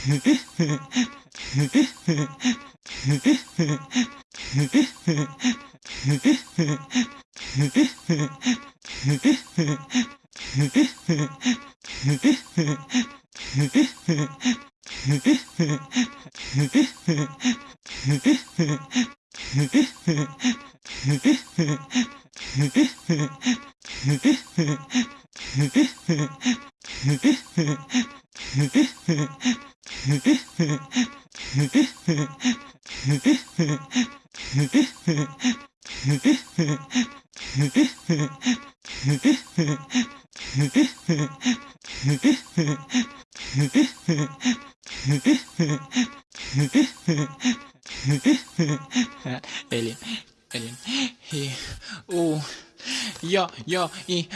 Hehehehe Elim, elim, he, oh, ya, ya, i,